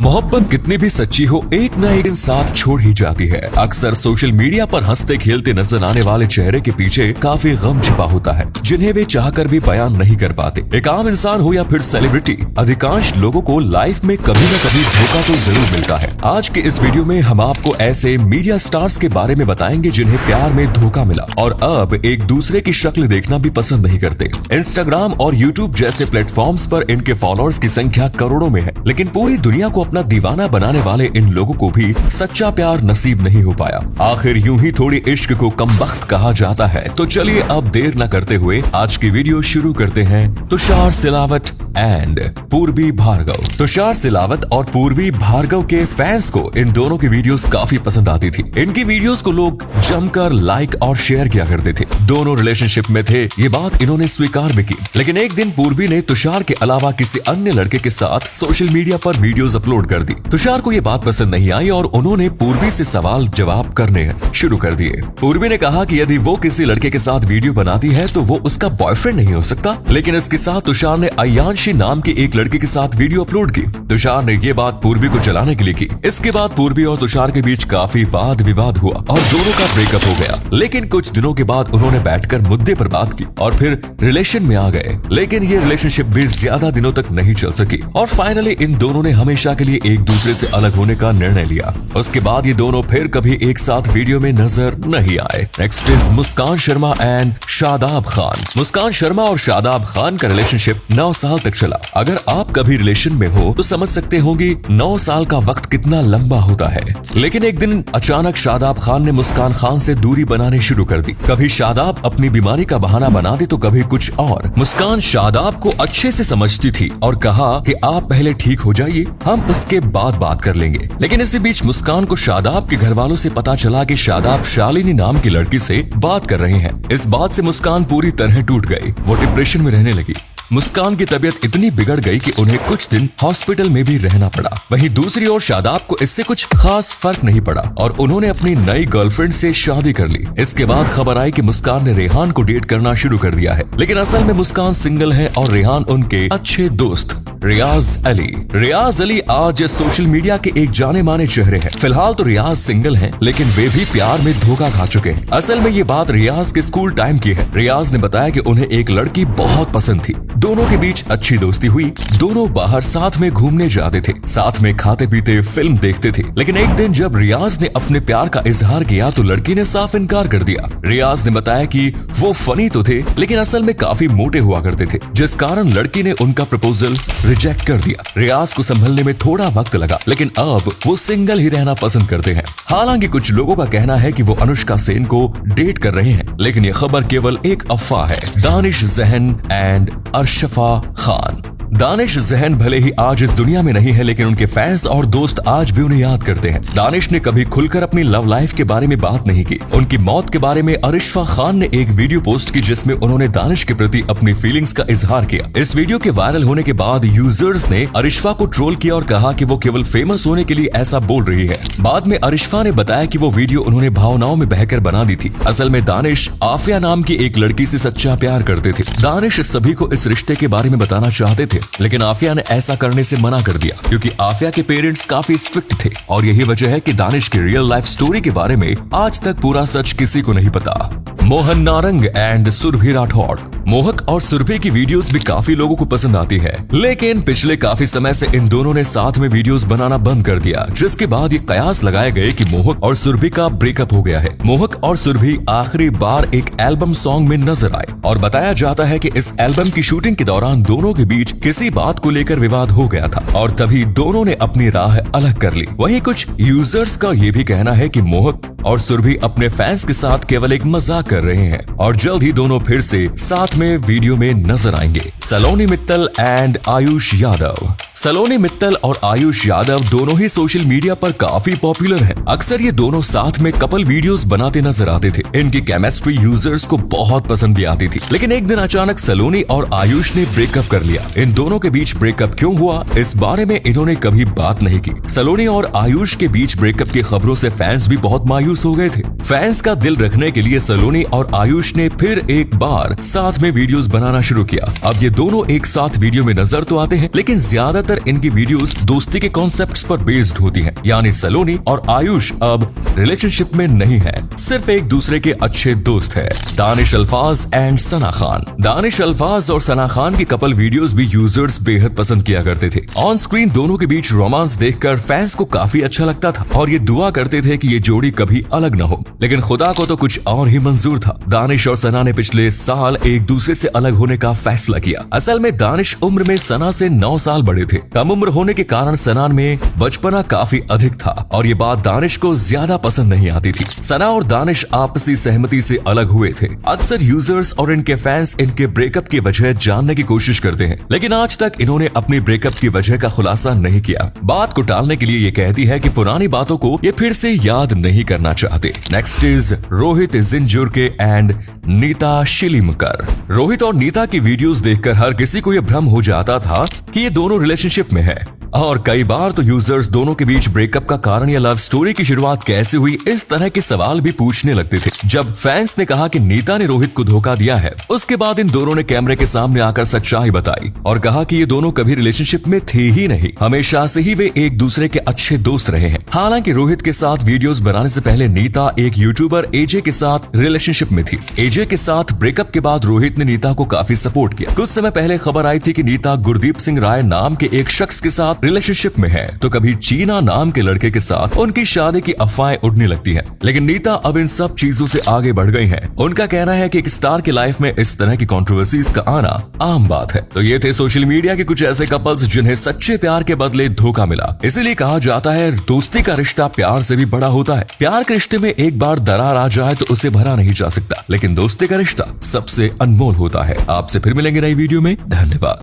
मोहब्बत कितनी भी सच्ची हो, एक न एक दिन साथ छोड़ ही जाती है। अक्सर सोशल मीडिया पर हँसते खेलते नज़र आने वाले चेहरे के पीछे काफ़ी गम छिपा होता है, जिन्हें वे चाहकर भी बयान नहीं कर पाते। एक आम इंसान हो या फिर सेलिब्रिटी अधिकांश लोगों को लाइफ में कभी न कभी धोखा तो ज़रूर मिलता है। आज के इस वीडियो में हम आपको ऐसे मीडिया स्टार्स के बारे में बताएँगे जिन्हें प्यार में धोखा मिला। और अब एक दूसरे की शक्ल देखना भी पसंद नहीं करते। इंस्टाग्राम और यूट्यूब जैसे प्लेटफॉर्म पर इनके फॉलोअर्स की संख्या करोड़ों में है, लेकिन पूरी दुनिया को अपना दीवाना बनाने वाले इन लोगों को भी सच्चा प्यार नसीब नहीं हो पाया। आखिर यूँ ही थोड़ी इश्क को कम वक्त कहा जाता है। तो चलिए अब देर न करते हुए आज की वीडियो शुरू करते हैं तुषार सिलावट। एंड पूर्वी भार्गव तुषार सिलावत और पूर्वी भार्गव के फैंस को इन दोनों की वीडियोस काफ़ी पसंद आती थी। इनकी वीडियोस को लोग जमकर लाइक और शेयर किया करते थे। दोनों रिलेशनशिप में थे, ये बात इन्होंने स्वीकार भी की। लेकिन एक दिन पूर्वी ने तुषार के अलावा किसी अन्य लड़के के साथ सोशल मीडिया पर वीडियोस अपलोड कर दी। तुषार को ये बात पसंद नहीं आई और उन्होंने पूर्वी से सवाल जवाब करने शुरू कर दिए। पूर्वी ने कहा कि यदि वो किसी लड़के के साथ वीडियो बनाती है तो वो उसका बॉयफ्रेंड नहीं हो सकता। लेकिन इसके साथ तुषार ने अयांशी नाम के एक लड़के के साथ वीडियो अपलोड की। तुषार ने ये बात पूर्वी को चलाने के लिए की। इसके बाद पूर्वी और तुषार के बीच काफ़ी वाद विवाद हुआ और दोनों का ब्रेकअप हो गया। लेकिन कुछ दिनों के बाद उन्होंने बैठकर मुद्दे पर बात की और फिर रिलेशन में आ गए। लेकिन ये रिलेशनशिप भी ज़्यादा दिनों तक नहीं चल सकी। और फाइनली इन दोनों ने हमेशा के लिए एक दूसरे ऐसी अलग होने का निर्णय लिया। उसके बाद ये दोनों फिर कभी एक साथ वीडियो में नज़र नहीं आए। Next is Muskan Sharma and Shadab Khan. Muskan Sharma और शादाब खान का रिलेशनशिप नौ साल तक चला। अगर आप कभी रिलेशन में हो तो समझ सकते होंगे नौ साल का वक्त कितना लंबा होता है। लेकिन एक दिन अचानक शादाब खान ने मुस्कान खान से दूरी बनाने शुरू कर दी। कभी शादाब अपनी बीमारी का बहाना बना दे तो कभी कुछ और। मुस्कान शादाब को अच्छे से समझती थी और कहा कि आप पहले ठीक हो जाइए, हम उसके बाद बात कर लेंगे। लेकिन इसी बीच मुस्कान को शादाब के घर वालों से पता चला कि शादाब शालिनी नाम की लड़की से बात कर रहे हैं। इस बात से मुस्कान पूरी तरह टूट गई। वो डिप्रेशन में रहने लगी। मुस्कान की तबीयत इतनी बिगड़ गई कि उन्हें कुछ दिन हॉस्पिटल में भी रहना पड़ा। वहीं दूसरी ओर शादाब को इससे कुछ खास फ़र्क नहीं पड़ा और उन्होंने अपनी नई गर्लफ्रेंड से शादी कर ली। इसके बाद खबर आई कि मुस्कान ने रेहान को डेट करना शुरू कर दिया है। लेकिन असल में मुस्कान सिंगल है और रेहान उनके अच्छे दोस्त। रियाज अली। रियाज अली आज सोशल मीडिया के एक जाने माने चेहरे हैं। फ़िलहाल तो रियाज सिंगल हैं, लेकिन वे भी प्यार में धोखा खा चुके हैं। असल में ये बात रियाज के स्कूल टाइम की है। रियाज ने बताया कि उन्हें एक लड़की बहुत पसंद थी। दोनों के बीच अच्छी दोस्ती हुई। दोनों बाहर साथ में घूमने जाते थे। साथ में खाते पीते फ़िल्म देखते थे। लेकिन एक दिन जब रियाज ने अपने प्यार का इजहार किया तो लड़की ने साफ़ इनकार कर दिया। रियाज ने बताया कि वो फनी तो थे, लेकिन असल में काफ़ी मोटे हुआ करते थे। जिस कारण लड़की ने उनका प्रपोजल रिजेक्ट कर दिया। रियाज को संभलने में थोड़ा वक्त लगा, लेकिन अब वो सिंगल ही रहना पसंद करते हैं। हालाँकि कुछ लोगों का कहना है कि वो अनुष्का सेन को डेट कर रहे हैं, लेकिन ये खबर केवल एक अफवाह है। दानिश जहन एंड अरशफा खान। दानिश जहन भले ही आज इस दुनिया में नहीं है, लेकिन उनके फैंस और दोस्त आज भी उन्हें याद करते हैं। दानिश ने कभी खुलकर अपनी लव लाइफ के बारे में बात नहीं की। उनकी मौत के बारे में अरिशफा खान ने एक वीडियो पोस्ट की, जिसमें उन्होंने दानिश के प्रति अपनी फीलिंग्स का इजहार किया। इस वीडियो के वायरल होने के बाद यूज़र्स ने अरिशफा को ट्रोल किया और कहा की वो केवल फ़ेमस होने के लिए ऐसा बोल रही है। बाद में अरिशफा ने बताया की वो वीडियो उन्होंने भावनाओं में बहकर बना दी थी। असल में दानिश आफिया नाम की एक लड़की ऐसी सच्चा प्यार करते थे। दानिश सभी को इस रिश्ते के बारे में बताना चाहते थे। लेकिन आफिया ने ऐसा करने से मना कर दिया, क्योंकि आफिया के पेरेंट्स काफ़ी स्ट्रिक्ट थे, और यही वजह है कि दानिश की रियल लाइफ स्टोरी के बारे में आज तक पूरा सच किसी को नहीं पता। मोहन नारंग एंड सुरभि राठौड़ मोहक और सुरभि की वीडियोस भी काफ़ी लोगों को पसंद आती है। लेकिन पिछले काफ़ी समय से इन दोनों ने साथ में वीडियोस बनाना बंद कर दिया, जिसके बाद ये कयास लगाए गए कि मोहक और सुरभि का ब्रेकअप हो गया है। मोहक और सुरभि आखिरी बार एक एल्बम सॉन्ग में नज़र आए और बताया जाता है कि इस एल्बम की शूटिंग के दौरान दोनों के बीच किसी बात को लेकर विवाद हो गया था और तभी दोनों ने अपनी राह अलग कर ली। वही कुछ यूज़र्स का ये भी कहना है की मोहक और सुरभि अपने फैंस के साथ केवल एक मज़ाक कर रहे हैं। और जल्द ही दोनों फिर से साथ में वीडियो में नज़र आएँगे। सलोनी मित्तल एंड आयुष यादव। सलोनी, मित्तल और आयुष यादव दोनों ही सोशल मीडिया पर काफ़ी पॉपुलर हैं। अक्सर ये दोनों साथ में कपल वीडियोस बनाते नज़र आते थे। इनकी केमिस्ट्री यूज़र्स को बहुत पसंद भी आती थी। लेकिन एक दिन अचानक सलोनी और आयुष ने ब्रेकअप कर लिया। इन दोनों के बीच ब्रेकअप क्यों हुआ, इस बारे में इन्होंने कभी बात नहीं की। सलोनी और आयुष के बीच ब्रेकअप की खबरों से फैंस भी बहुत मायूस हो गए थे। फैंस का दिल रखने के लिए सलोनी और आयुष ने फिर एक बार साथ में वीडियोस बनाना शुरू किया। अब ये दोनों एक साथ वीडियो में नज़र तो आते हैं, लेकिन ज़्यादा ज़्यादातर इनकी वीडियोस दोस्ती के कॉन्सेप्ट्स पर बेस्ड होती हैं, यानी सलोनी और आयुष अब रिलेशनशिप में नहीं है, सिर्फ़ एक दूसरे के अच्छे दोस्त है, दानिश अल्फाज एंड सना खान। दानिश अल्फाज और सना खान की कपल वीडियोस भी यूज़र्स बेहद पसंद किया करते थे। ऑन स्क्रीन दोनों के बीच रोमांस देखकर फैंस को काफ़ी अच्छा लगता था और ये दुआ करते थे कि ये जोड़ी कभी अलग न हो। लेकिन खुदा को तो कुछ और ही मंजूर था। दानिश और सना ने पिछले साल एक दूसरे से अलग होने का फैसला किया। असल में दानिश उम्र में सना से नौ साल बड़े थे। कम उम्र होने के कारण सना में बचपना काफ़ी अधिक था और ये बात दानिश को ज़्यादा पसंद नहीं आती थी। सना और दानिश आपसी सहमति से अलग हुए थे। अक्सर यूज़र्स और इनके फैंस इनके ब्रेकअप की वजह जानने की कोशिश करते हैं। लेकिन आज तक इन्होंने अपनी ब्रेकअप की वजह का खुलासा नहीं किया। बात को टालने के लिए ये कहती है कि पुरानी बातों को ये फिर से याद नहीं करना चाहते। Next is Rohit Jinjur and Nita Shilimkar. Rohit और नीता की वीडियोस देखकर हर किसी को यह भ्रम हो जाता था कि ये दोनों रिलेशनशिप में है। और कई बार तो यूज़र्स दोनों के बीच ब्रेकअप का कारण या लव स्टोरी की शुरुआत कैसे हुई, इस तरह के सवाल भी पूछने लगते थे। जब फैंस ने कहा कि नीता ने रोहित को धोखा दिया है, उसके बाद इन दोनों ने कैमरे के सामने आकर सच्चाई बताई और कहा कि ये दोनों कभी रिलेशनशिप में थे ही नहीं। हमेशा से ही वे एक दूसरे के अच्छे दोस्त रहे हैं। हालाँकि रोहित के साथ वीडियोस बनाने से पहले नीता एक यूट्यूबर एजे के साथ रिलेशनशिप में थी। एजे के साथ ब्रेकअप के बाद रोहित ने नीता को काफ़ी सपोर्ट किया। कुछ समय पहले खबर आई थी की नीता गुरदीप सिंह राय नाम के एक शख्स के साथ रिलेशनशिप में है तो कभी चीना नाम के लड़के के साथ उनकी शादी की अफवाहें उड़ने लगती है। लेकिन नीता अब इन सब चीज़ों से आगे बढ़ गई है। उनका कहना है कि एक स्टार की लाइफ में इस तरह की कॉन्ट्रोवर्सीज का आना आम बात है। तो ये थे सोशल मीडिया के कुछ ऐसे कपल्स जिन्हें सच्चे प्यार के बदले धोखा मिला। इसीलिए कहा जाता है, दोस्ती का रिश्ता प्यार से भी बड़ा होता है। प्यार के रिश्ते में एक बार दरार आ जाए तो उसे भरा नहीं जा सकता। लेकिन दोस्ती का रिश्ता सबसे अनमोल होता है। आपसे फिर मिलेंगे नई वीडियो में। धन्यवाद।